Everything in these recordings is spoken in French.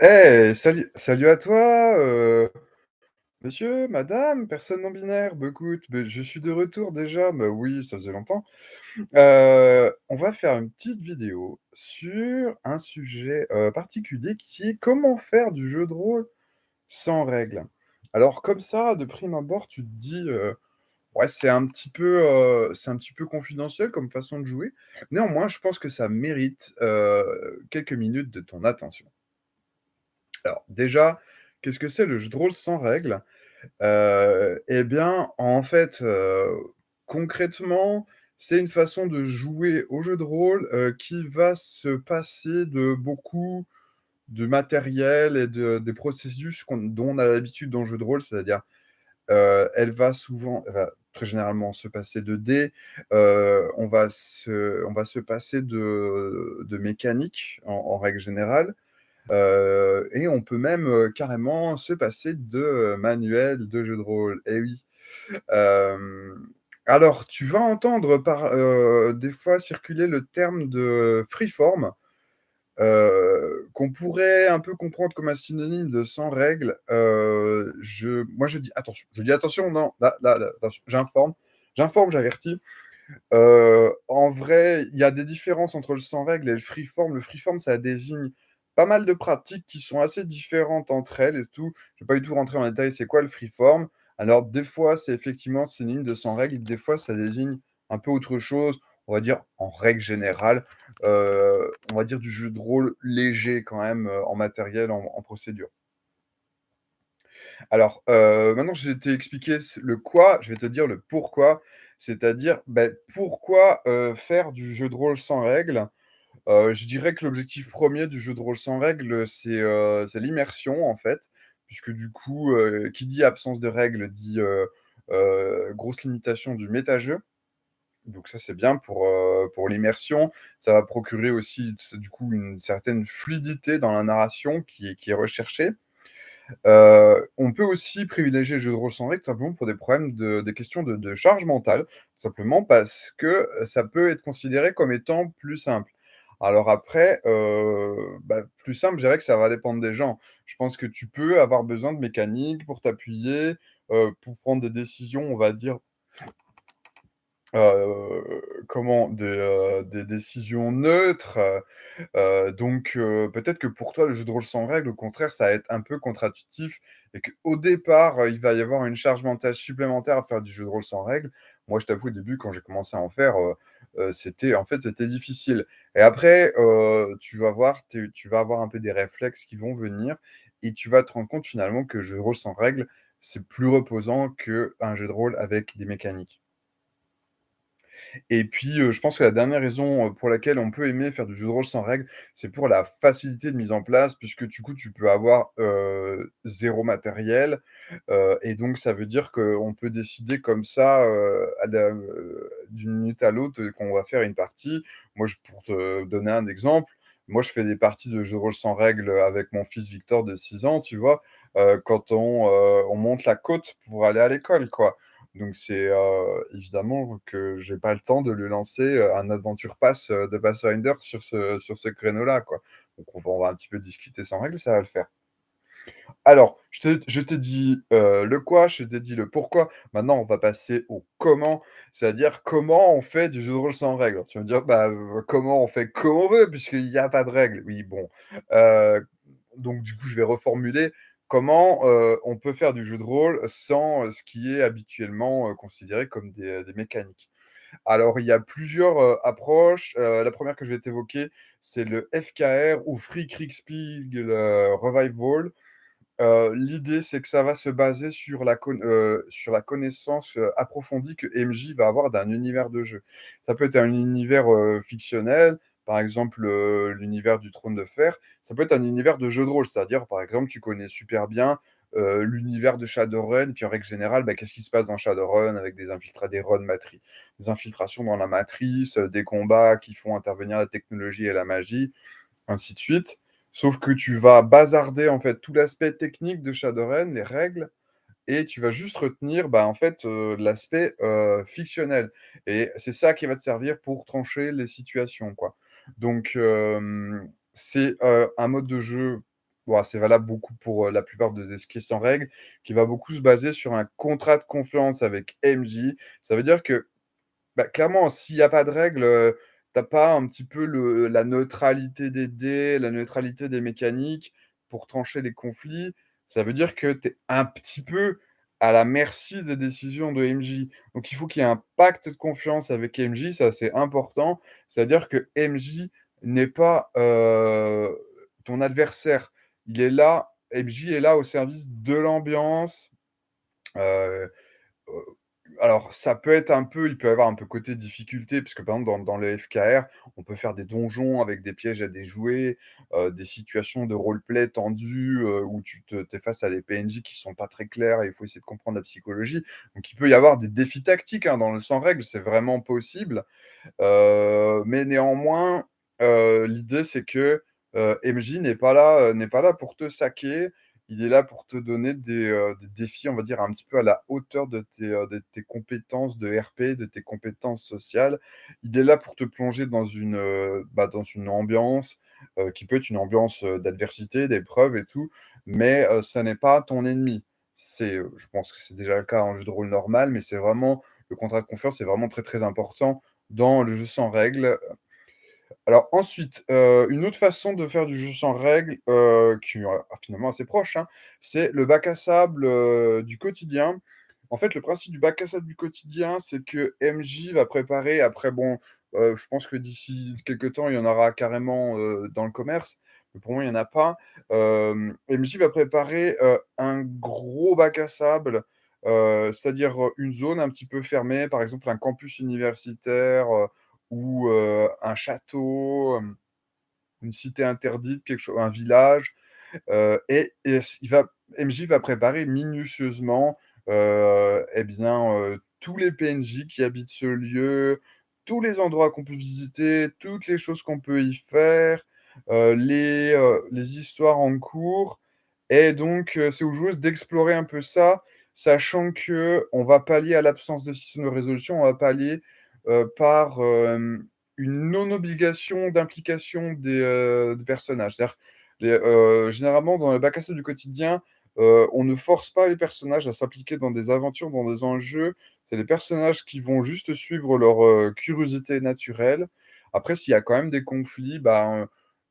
Eh! Salut à toi, heu, monsieur, madame, personne non binaire. Bah, beh, je suis de retour déjà, bah, oui, ça faisait longtemps. Heu, on va faire une petite vidéo sur un sujet, heu, particulier qui est comment faire du jeu de rôle sans règles? Alors comme ça, de prime abord, tu te dis, «Ouais, c'est un petit peu, un petit peu confidentiel comme façon de jouer». Néanmoins, je pense que ça mérite, quelques minutes de ton attention. Alors déjà, qu'est-ce que c'est le jeu de rôle sans règles? Heu, et bien, en fait, heu, concrètement, c'est une façon de jouer au jeu de rôle, heu, qui va se passer de beaucoup de matériel et de des processus dont on a l'habitude dans le jeu de rôle. C'est-à-dire, elle va souvent elle va très généralement se passer de dés, on va se passer de de mécaniques en règle générale. Heu et on peut même, heu, carrément se passer de, heu, manuels de jeu de rôle, et oui. Hem, alors tu vas entendre par des fois circuler le terme de freeform, qu'on pourrait un peu comprendre comme un synonyme de sans règles. Heu, je moi je dis attention, je dis attention, non, là là là, attention, j'informe j'informe, j'avertis. En vrai, il y a des différences entre le sans règles et le freeform. Le freeform, ça désigne pas mal de pratiques qui sont assez différentes entre elles et tout. Je vais pas du tout rentrer en détail, c'est quoi le freeform? Alors des fois, c'est effectivement synonyme de sans règles, des fois ça désigne un peu autre chose. On va dire, en règle générale, heu, on va dire du jeu de rôle léger quand même, heu, en matériel, en procédure. Alors, heu, maintenant que je t'ai expliqué le quoi, je vais te dire le pourquoi. C'est-à-dire, beh, pourquoi, faire du jeu de rôle sans règles? Heu, je dirais que l'objectif 1er du jeu de rôle sans règles, c'est, c'est l'immersion, en fait. Puisque du coup, heu, qui dit absence de règles dit, grosse limitation du méta-jeu. Donc ça, c'est bien pour, l'immersion. Ça va procurer aussi, du coup, une certaine fluidité dans la narration qui est recherchée. On peut aussi privilégier le jeu de rôle sans règles, simplement pour des problèmes de des questions de charge mentale. Simplement parce que, ça peut être considéré comme étant plus simple. Alors après, heu, bah, plus simple, je dirais que ça va dépendre des gens. Je pense que tu peux avoir besoin de mécanique pour t'appuyer, heu, pour prendre des décisions, on va dire heu, comment? Des, heu, des décisions neutres, heu, donc peut-être que pour toi, le jeu de rôle sans règles, au contraire, ça va être un peu contre-intuitif et qu'au départ, il va y avoir une charge mentale supplémentaire à faire du jeu de rôle sans règles. Moi, je t'avoue, au début, quand j'ai commencé à en faire, c'était en fait, c'était difficile et après, tu vas voir, tu vas avoir un peu des réflexes qui vont venir et tu vas te rendre compte, finalement, que le jeu de rôle sans règles, c'est plus reposant qu'un jeu de rôle avec des mécaniques. Et puis, heu, je pense que la dernière raison, heu, pour laquelle on peut aimer faire du jeu de rôle sans règles, c'est pour la facilité de mise en place puisque, du coup, tu peux avoir, heu, 0 matériel, et donc ça veut dire qu'on peut décider comme ça, d'une minute à l'autre, qu'on va faire une partie. Moi, pour te donner un exemple, moi, je fais des parties de jeu de rôle sans règles, avec mon fils Victor de 6 ans, tu vois? Quand on monte la côte pour aller à l'école, quoi. Donc c'est, évidemment que j'ai pas le temps de lui lancer, un Adventure Pass, de Pathfinder sur ce sur ce créneau-là. Donc on va un petit peu discuter sans règles, ça va le faire. Alors, je je t'ai dit, le quoi, je t'ai dit le pourquoi. Maintenant, on va passer au comment, c'est-à-dire comment on fait du jeu de rôle sans règles. Tu vas me dire: «Bah, comment on fait? Comme on veut puisqu'il y a pas de règles». Oui, bon, donc du coup, je vais reformuler. Comment, heu, on peut faire du jeu de rôle sans, heu, ce qui est habituellement, heu, considéré comme des, mécaniques? Alors, il y a plusieurs, approches. La 1re que je vais t'évoquer, c'est le FKR ou Free Kriegspiel, heu, Revival. L'idée, c'est que ça va se baser sur la sur la connaissance, approfondie que MJ va avoir d'un univers de jeu. Ça peut être un univers, fictionnel, par exemple, heu, l'univers du Trône de Fer. Ça peut être un univers de jeu de rôle, c'est-à-dire, par exemple, tu connais super bien, heu, l'univers de Shadowrun, puis en règle générale, bah, qu'est-ce qui se passe dans Shadowrun avec des des infiltrations dans la matrice, heu, des combats qui font intervenir la technologie et la magie, ainsi de suite. Sauf que tu vas bazarder, en fait, tout l'aspect technique de Shadowrun, les règles et tu vas juste retenir, bah, en fait, l'aspect, fictionnel et c'est ça qui va te servir pour trancher les situations, quoi. Donc c'est, un mode de jeu bon, c'est valable beaucoup pour, la plupart de ce qui est sans règle, qui va beaucoup se baser sur un contrat de confiance avec MJ. Ça veut dire que, bah, clairement, s'il y a pas de règle, heu, tu as pas un petit peu la neutralité des dés, la neutralité des mécaniques pour trancher les conflits, ça veut dire que tu es un petit peu à la merci des décisions de MJ. Donc il faut qu'il y ait un pacte de confiance avec MJ, ça c'est important. C'est-à-dire que MJ n'est pas, heu, ton adversaire. Il est là MJ est là au service de l'ambiance, heu, alors ça peut être un peu il peut y avoir un peu côté difficulté puisque par exemple dans le FKR, on peut faire des donjons avec des pièges à déjouer, heu, des situations de roleplay tendues, heu, où tu te es face à des PNJ qui sont pas très clairs et il faut essayer de comprendre la psychologie. Donc il peut y avoir des défis tactiques, hein, dans le sans règle, c'est vraiment possible. Heu, mais néanmoins, l'idée c'est que, MJ n'est pas là, n'est pas là pour te saquer. Il est là pour te donner des, heu, des défis, on va dire, un petit peu à la hauteur de tes, tes compétences de RP, de tes compétences sociales. Il est là pour te plonger dans une, heu, bah, ambiance, qui peut être une ambiance, d'adversité, d'épreuve et tout, mais ça n'est pas ton ennemi. C'est, je pense que c'est déjà le cas en jeu de rôle normal, mais c'est vraiment le contrat de confiance est vraiment très, très important dans le jeu sans règle. Alors ensuite, heu, une autre façon de faire du jeu sans règle, heu, qui est finalement assez proche, hein, c'est le bac à sable, du quotidien. En fait, le principe du bac à sable du quotidien, c'est que MJ va préparer après bon, je pense que d'ici quelque temps, il y en aura carrément, dans le commerce, mais pour moi, il y en a pas. MJ va préparer, un gros bac à sable, c'est-à-dire, une zone un petit peu fermée, par exemple un campus universitaire, ou un château, une cité interdite, quelque cho un village, et il va MJ va préparer minutieusement, et bien, tous les PNJ qui habitent ce lieu, tous les endroits qu'on peut visiter, toutes les choses qu'on peut y faire, les, les histoires en cours et donc c'est aux joueuses d'explorer un peu ça, sachant qu'on va pallier à l'absence de système de résolution, on va pallier, par, hem, une non obligation d'implication des, personnages. Généralement dans le bac à du quotidien, on ne force pas les personnages à s'impliquer dans des aventures, dans des enjeux. C'est les personnages qui vont juste suivre leur, curiosité naturelle. Après s'il y a quand même des conflits,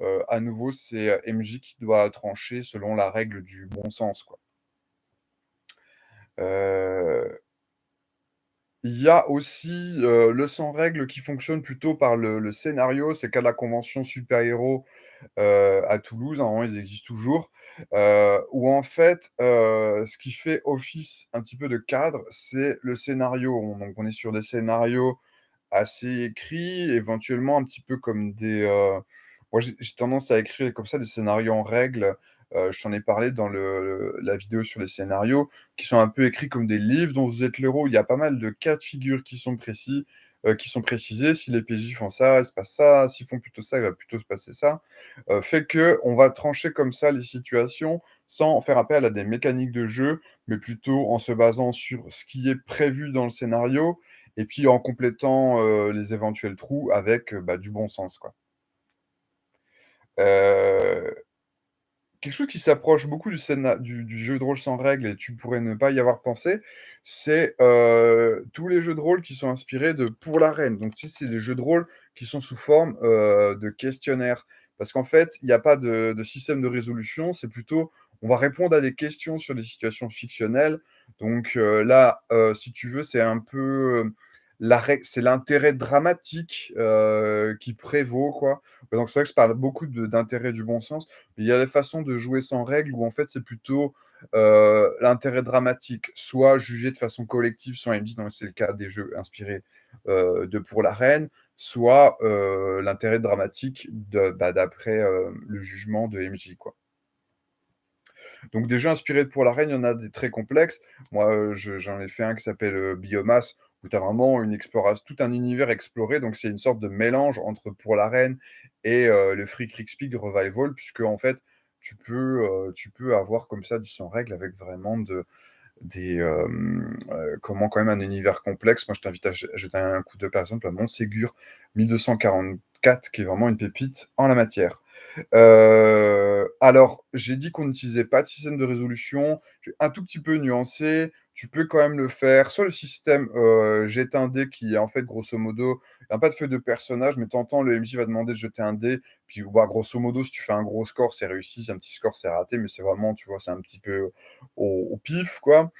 heu, à nouveau c'est, MJ qui doit trancher selon la règle du bon sens, quoi. Il y a aussi, heu, le sans règle qui fonctionne plutôt par le scénario. C'est qu'à la convention super héros, heu, à Toulouse, ils existent toujours, heu, où en fait, heu, ce qui fait office un petit peu de cadre, c'est le scénario. On donc on est sur des scénarios assez écrits, éventuellement un petit peu comme des, moi j'ai tendance à écrire comme ça des scénarios en règle, heu, je t'en ai parlé dans la vidéo sur les scénarios, qui sont un peu écrits comme des livres dont vous êtes l'héros. Il y a pas mal de cas de figure qui sont précis, heu, qui sont précisés. Si les PJ font ça, il se passe ça, s'ils font plutôt ça, il va plutôt se passer ça, heu, fait qu'on va trancher comme ça les situations, sans faire appel à des mécaniques de jeu, mais plutôt en se basant sur ce qui est prévu dans le scénario et puis en complétant, les éventuels trous avec, bah, du bon sens, quoi. Heu quelque chose qui s'approche beaucoup du jeu de rôle sans règle et tu pourrais ne pas y avoir pensé, c'est, heu, tous les jeux de rôle qui sont inspirés de Pour l'Arène. Donc tu sais, c'est des jeux de rôle qui sont sous forme, heu, de questionnaires. Parce qu'en fait, il y a pas de système de résolution, c'est plutôt on va répondre à des questions sur des situations fictionnelles. Donc heu, là, si tu veux, c'est un peu, la c'est l'intérêt dramatique, heu, qui prévaut, quoi. Donc c'est vrai que je parle beaucoup d'intérêt du bon sens. Il y a des façons de jouer sans règle où en fait c'est plutôt, heu, l'intérêt dramatique, soit jugé de façon collective MJ, donc c'est le cas des jeux inspirés, heu, de Pour l'Arène, soit, heu, l'intérêt dramatique bah, d'après, le jugement de MJ, quoi. Donc des jeux inspirés de Pour l'Arène, il y en a des très complexes. Moi, j'en ai fait un qui s'appelle, heu, Biomasse, tu as vraiment une explorat tout un univers exploré, donc c'est une sorte de mélange entre Pour l'Arène et heu, le Freak Kriegspiel Revival, puisqu'en fait, tu peux, heu, tu peux avoir comme ça du sans règle avec vraiment de des, heu, comment quand même un univers complexe. Moi, je t'invite à je jeter un coup d'œil, par exemple, à Montségur 1244, qui est vraiment une pépite en la matière. Alors, j'ai dit qu'on n'utilisait pas de système de résolution, j'ai un tout petit peu nuancé. Tu peux quand même le faire, soit le système, heu, jette un dé qui est en fait grosso modo il y a pas de feuille de personnage, mais temps le MJ va demander de jeter un dé, puis bah, grosso modo si tu fais un gros score, c'est réussi, si un petit score, c'est raté, mais c'est vraiment, tu vois, c'est un petit peu au pif, quoi.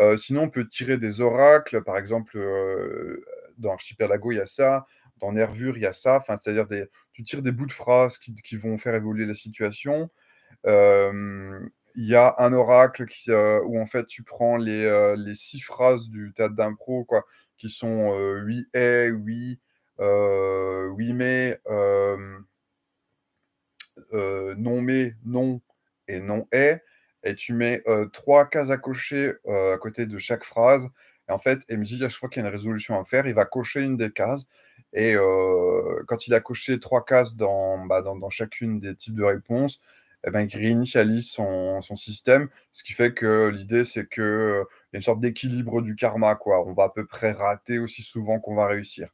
Heu, sinon on peut tirer des oracles, par exemple, heu, dans Archipelago, il y a ça, dans Nervure, il y a ça, enfin, c'est-à-dire des tu tires des bouts de phrases qui qui vont faire évoluer la situation. Hem, il y a un oracle qui, heu, où en fait tu prends les, heu, les 6 phrases du théâtre d'impro, quoi, qui sont, oui et, oui, oui mais, non mais, non et non et et tu mets, heu, 3 cases à cocher, à côté de chaque phrase. Et en fait, MJ, à chaque fois qu'il y a une résolution à faire, il va cocher une des cases. Et quand il a coché 3 cases dans, bah, dans dans chacune des types de réponses et ben, il réinitialise son son système. Ce qui fait que l'idée, c'est que, heu, il y a une sorte d'équilibre du karma, quoi. On va à peu près rater aussi souvent qu'on va réussir.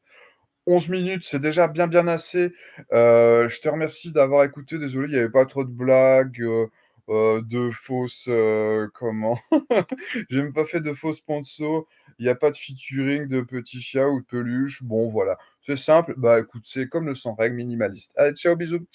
11 minutes, c'est déjà bien, bien assez. Heu, je te remercie d'avoir écouté. Désolé, il y avait pas trop de blagues, heu, de fausses, heu, comment? J'ai même pas fait de faux sponsors. Il y a pas de featuring de petits chiens ou de peluches. Bon, voilà, c'est simple. Bah, écoute, c'est comme le sans règles, minimaliste. Allez, ciao, bisous.